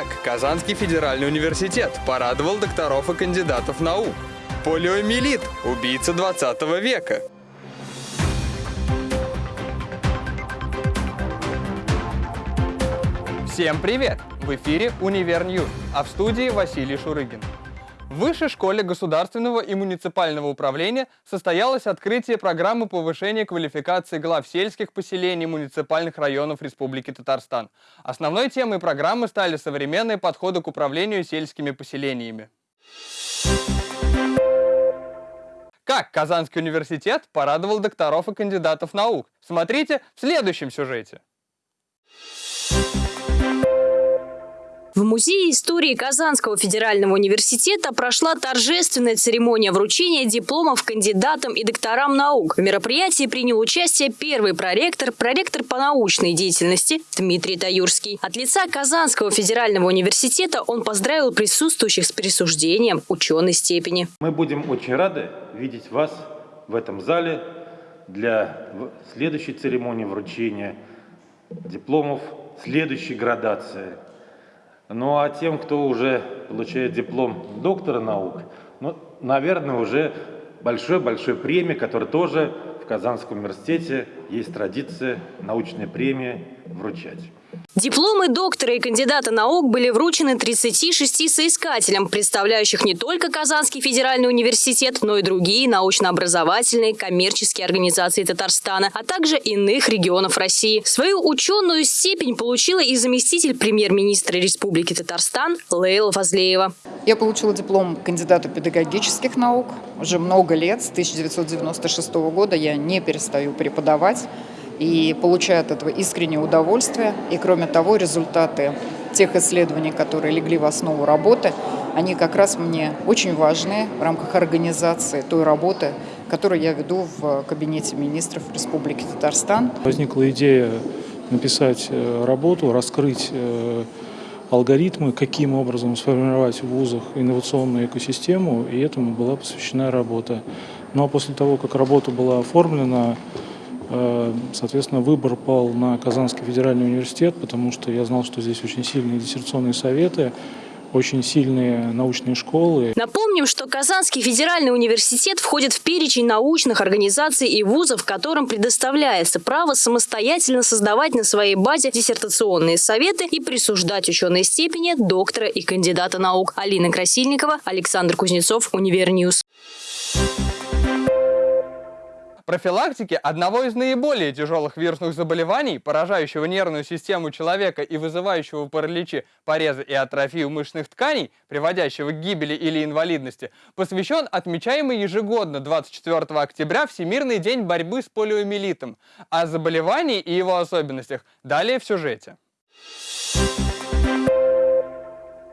Как Казанский федеральный университет порадовал докторов и кандидатов наук? Полиомиелит – убийца 20 века. Всем привет! В эфире «Univer News», а в студии Василий Шурыгин. В Высшей школе государственного и муниципального управления состоялось открытие программы повышения квалификации глав сельских поселений муниципальных районов Республики Татарстан. Основной темой программы стали современные подходы к управлению сельскими поселениями. Как Казанский университет порадовал докторов и кандидатов наук? Смотрите в следующем сюжете. В Музее истории Казанского федерального университета прошла торжественная церемония вручения дипломов кандидатам и докторам наук. В мероприятии принял участие первый проректор, проректор по научной деятельности Дмитрий Таюрский. От лица Казанского федерального университета он поздравил присутствующих с присуждением ученой степени. Мы будем очень рады видеть вас в этом зале для следующей церемонии вручения дипломов следующей градации – ну а тем, кто уже получает диплом доктора наук, ну, наверное, уже большой-большой премии, которая тоже в Казанском университете есть традиция научной премии вручать. Дипломы доктора и кандидата наук были вручены 36 соискателям, представляющих не только Казанский федеральный университет, но и другие научно-образовательные коммерческие организации Татарстана, а также иных регионов России. Свою ученую степень получила и заместитель премьер-министра Республики Татарстан Лейла Фазлеева. Я получила диплом кандидата педагогических наук. Уже много лет, с 1996 года я не перестаю преподавать и получаю от этого искреннее удовольствие. И кроме того, результаты тех исследований, которые легли в основу работы, они как раз мне очень важны в рамках организации той работы, которую я веду в Кабинете министров Республики Татарстан. Возникла идея написать э, работу, раскрыть э, алгоритмы, каким образом сформировать в вузах инновационную экосистему, и этому была посвящена работа. Ну а после того, как работа была оформлена, соответственно, выбор пал на Казанский федеральный университет, потому что я знал, что здесь очень сильные диссертационные советы, очень сильные научные школы. Напомним, что Казанский федеральный университет входит в перечень научных организаций и вузов, которым предоставляется право самостоятельно создавать на своей базе диссертационные советы и присуждать ученые степени доктора и кандидата наук. Алина Красильникова, Александр Кузнецов, Univer News. Профилактике одного из наиболее тяжелых вирусных заболеваний, поражающего нервную систему человека и вызывающего параличи, порезы и атрофию мышечных тканей, приводящего к гибели или инвалидности, посвящен отмечаемый ежегодно 24 октября Всемирный день борьбы с полиомиелитом. О заболевании и его особенностях далее в сюжете.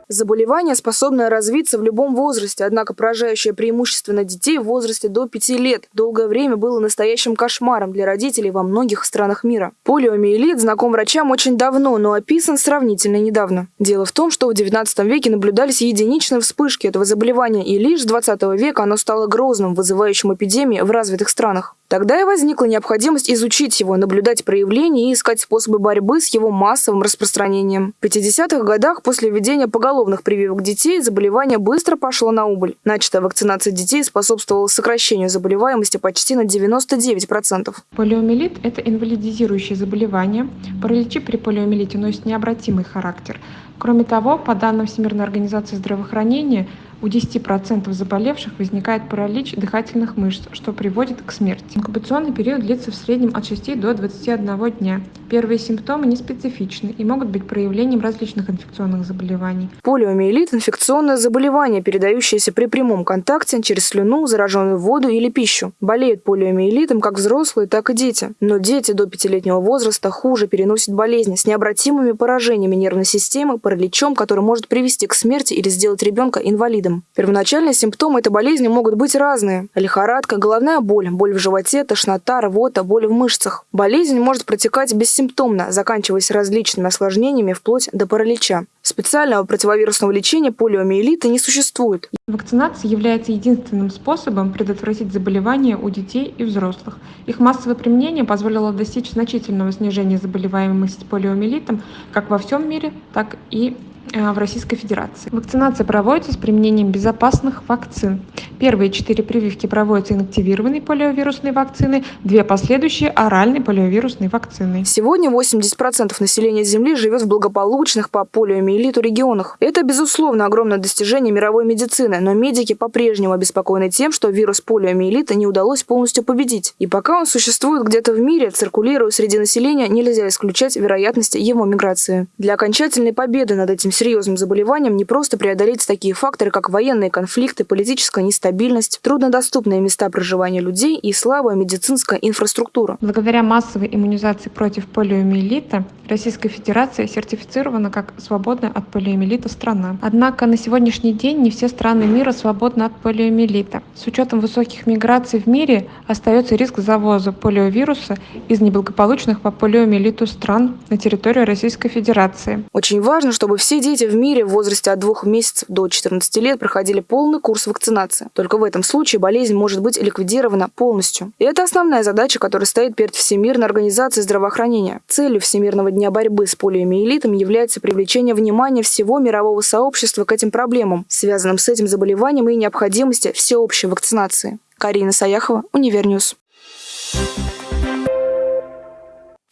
Заболевание, способное развиться в любом возрасте, однако поражающее преимущественно детей в возрасте до 5 лет, долгое время было настоящим кошмаром для родителей во многих странах мира. Полиомиелит знаком врачам очень давно, но описан сравнительно недавно. Дело в том, что в 19 веке наблюдались единичные вспышки этого заболевания, и лишь с 20 века оно стало грозным, вызывающим эпидемии в развитых странах. Тогда и возникла необходимость изучить его, наблюдать проявления и искать способы борьбы с его массовым распространением. В 50-х годах после введения поголовных прививок детей заболевание быстро пошло на убыль. Начатая вакцинация детей способствовала сокращению заболеваемости почти на 99%. Полиомиелит – это инвалидизирующее заболевание. Параличи при полиомиелите носят необратимый характер. Кроме того, по данным Всемирной организации здравоохранения, у 10% заболевших возникает паралич дыхательных мышц, что приводит к смерти. Инкубационный период длится в среднем от 6 до 21 дня. Первые симптомы неспецифичны и могут быть проявлением различных инфекционных заболеваний. Полиомиелит – инфекционное заболевание, передающееся при прямом контакте через слюну, зараженную воду или пищу. Болеют полиомиелитом как взрослые, так и дети. Но дети до пятилетнего возраста хуже переносят болезни с необратимыми поражениями нервной системы, параличом, который может привести к смерти или сделать ребенка инвалидом видом. Первоначальные симптомы этой болезни могут быть разные. Лихорадка, головная боль, боль в животе, тошнота, рвота, боль в мышцах. Болезнь может протекать бессимптомно, заканчиваясь различными осложнениями вплоть до паралича. Специального противовирусного лечения полиомиелита не существует. Вакцинация является единственным способом предотвратить заболевания у детей и взрослых. Их массовое применение позволило достичь значительного снижения заболеваемости полиомиелитом как во всем мире, так и в Российской Федерации. Вакцинация проводится с применением безопасных вакцин. Первые четыре прививки проводятся инактивированной полиовирусной вакциной, две последующие – оральной полиовирусной вакциной. Сегодня 80% населения Земли живет в благополучных по полиомиелиту регионах. Это, безусловно, огромное достижение мировой медицины, но медики по-прежнему обеспокоены тем, что вирус полиомиелита не удалось полностью победить. И пока он существует где-то в мире, циркулируя среди населения, нельзя исключать вероятности его миграции. Для окончательной победы над этим серьезным заболеванием не просто преодолеть такие факторы, как военные конфликты, политическая нестабильность, труднодоступные места проживания людей и слабая медицинская инфраструктура. Благодаря массовой иммунизации против полиомиелита Российская Федерация сертифицирована как свободная от полиомиелита страна. Однако на сегодняшний день не все страны мира свободны от полиомиелита. С учетом высоких миграций в мире остается риск завоза полиовируса из неблагополучных по полиомиелиту стран на территорию Российской Федерации. Очень важно, чтобы все дети в мире в возрасте от двух месяцев до 14 лет проходили полный курс вакцинации. Только в этом случае болезнь может быть ликвидирована полностью. И это основная задача, которая стоит перед Всемирной организацией здравоохранения. Целью Всемирного дня борьбы с полиомиелитом является привлечение внимания всего мирового сообщества к этим проблемам, связанным с этим заболеванием и необходимости всеобщей вакцинации. Карина Саяхова, Univer News.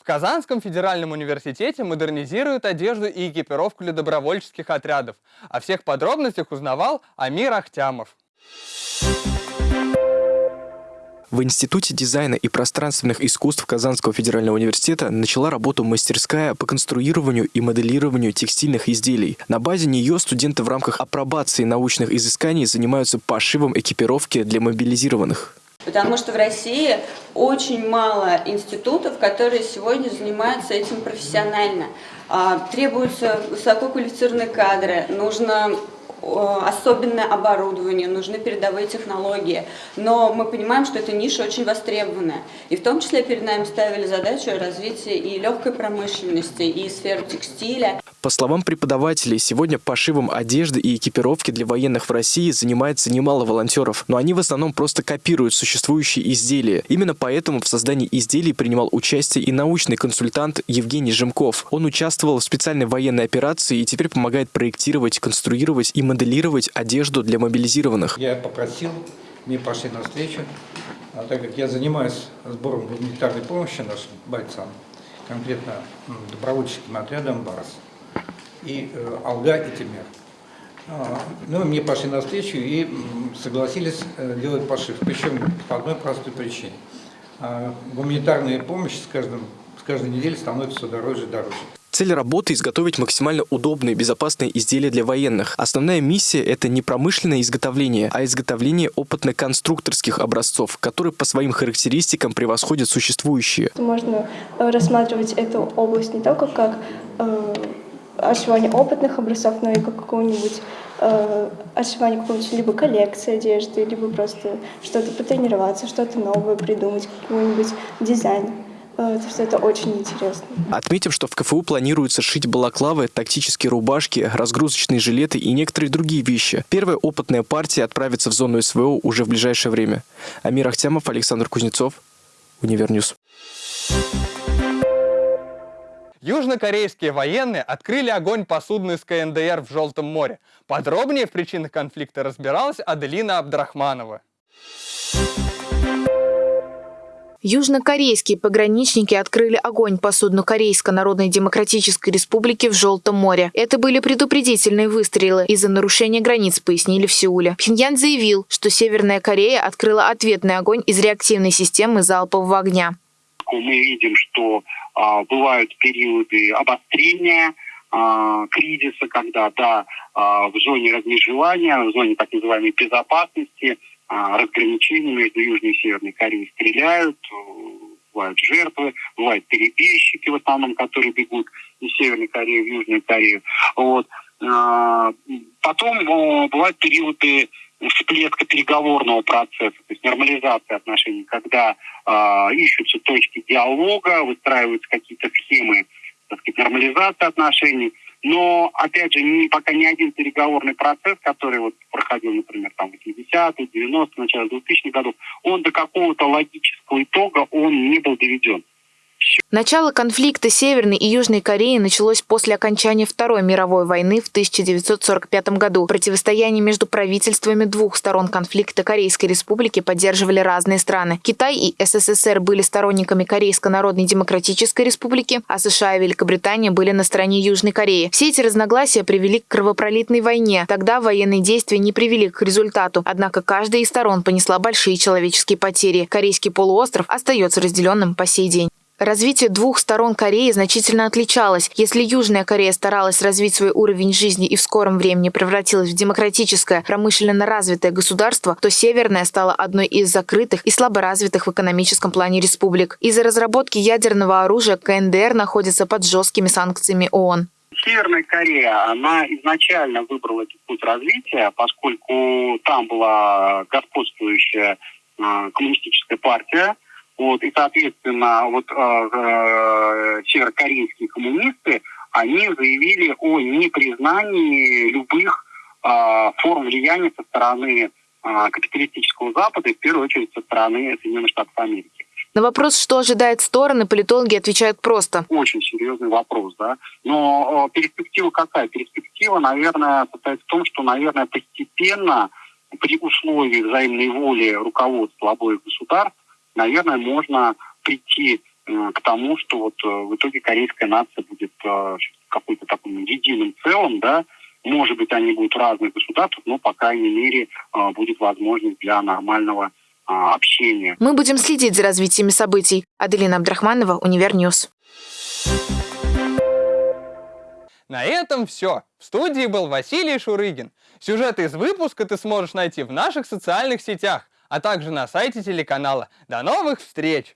В Казанском федеральном университете модернизируют одежду и экипировку для добровольческих отрядов. О всех подробностях узнавал Амир Ахтямов. В Институте дизайна и пространственных искусств Казанского федерального университета начала работу мастерская по конструированию и моделированию текстильных изделий. На базе нее студенты в рамках апробации научных изысканий занимаются пошивом экипировки для мобилизированных. Потому что в России очень мало институтов, которые сегодня занимаются этим профессионально. А, требуются высококвалифицированные кадры, нужно особенное оборудование, нужны передовые технологии. Но мы понимаем, что эта ниша очень востребованная. И в том числе перед нами ставили задачу развития и легкой промышленности, и сферы текстиля. По словам преподавателей, сегодня пошивом одежды и экипировки для военных в России занимается немало волонтеров, но они в основном просто копируют существующие изделия. Именно поэтому в создании изделий принимал участие и научный консультант Евгений Жемков. Он участвовал в специальной военной операции и теперь помогает проектировать, конструировать и моделировать одежду для мобилизированных. Я попросил, мне пошли навстречу, а так как я занимаюсь сбором гуманитарной помощи нашим бойцам, конкретно добровольческим отрядом «Барс», и э, Алга и Тимер. А, ну, мне пошли навстречу и согласились э, делать пошив, причем по одной простой причине. А, гуманитарная помощь с, каждым, с каждой неделей становится все дороже и дороже. Цель работы – изготовить максимально удобные и безопасные изделия для военных. Основная миссия – это не промышленное изготовление, а изготовление опытно-конструкторских образцов, которые по своим характеристикам превосходят существующие. Можно рассматривать эту область не только как э, отшивание опытных образцов, но и как какого-нибудь э, отшивание какой-нибудь либо коллекции одежды, либо просто что-то потренироваться, что-то новое придумать, какой-нибудь дизайн. Э, что это очень интересно. Отметим, что в КФУ планируется шить балаклавы, тактические рубашки, разгрузочные жилеты и некоторые другие вещи. Первая опытная партия отправится в зону СВО уже в ближайшее время. Амир Ахтямов, Александр Кузнецов, Univer News. Южнокорейские военные открыли огонь по судну из КНДР в Желтом море. Подробнее в причинах конфликта разбиралась Аделина Абдрахманова. Южнокорейские пограничники открыли огонь по судну Корейской Народной Демократической Республики в Желтом море. Это были предупредительные выстрелы из-за нарушения границ, пояснили в Сеуле. Пхеньян заявил, что Северная Корея открыла ответный огонь из реактивной системы залпового огня. Мы видим, что а, бывают периоды обострения а, кризиса, когда да, а, в зоне размежевания, в зоне так называемой безопасности – а, разграничения между Южной и Северной Кореей стреляют, бывают жертвы, бывают перебежчики в основном, которые бегут из Северной Кореи в Южную Корею. Вот. А, потом бывают периоды всплеска переговорного процесса, то есть нормализации отношений, когда э, ищутся точки диалога, выстраиваются какие-то схемы так сказать, нормализации отношений – но, опять же, ни, пока ни один переговорный процесс, который вот проходил, например, там, в 80-е, 90-е, начало 2000-х годов, он до какого-то логического итога он не был доведен. Начало конфликта Северной и Южной Кореи началось после окончания Второй мировой войны в 1945 году. Противостояние между правительствами двух сторон конфликта Корейской Республики поддерживали разные страны. Китай и СССР были сторонниками Корейской Народной Демократической Республики, а США и Великобритания были на стороне Южной Кореи. Все эти разногласия привели к кровопролитной войне. Тогда военные действия не привели к результату, однако каждая из сторон понесла большие человеческие потери. Корейский полуостров остается разделенным по сей день. Развитие двух сторон Кореи значительно отличалось. Если Южная Корея старалась развить свой уровень жизни и в скором времени превратилась в демократическое, промышленно развитое государство, то Северная стала одной из закрытых и слаборазвитых в экономическом плане республик. Из-за разработки ядерного оружия КНДР находится под жесткими санкциями ООН. Северная Корея, она изначально выбрала этот путь развития, поскольку там была господствующая э, коммунистическая партия, вот, и, соответственно, вот э, э, северокорейские коммунисты, они заявили о непризнании любых э, форм влияния со стороны э, капиталистического Запада, и в первую очередь со стороны Соединенных Штатов Америки. На вопрос, что ожидает стороны, политологи отвечают просто. Очень серьезный вопрос, да. Но перспектива какая? Перспектива, наверное, состоит в том, что, наверное, постепенно при условии взаимной воли руководства обоих государств наверное, можно прийти э, к тому, что вот э, в итоге корейская нация будет э, какой-то таким единым целым, да, может быть, они будут разных государствах, но, по крайней мере, будет возможность для нормального общения. Мы будем следить за развитиями событий. Аделина Абдрахманова, Univer News. На этом все. В студии был Василий Шурыгин. Сюжет из выпуска ты сможешь найти в наших социальных сетях а также на сайте телеканала. До новых встреч!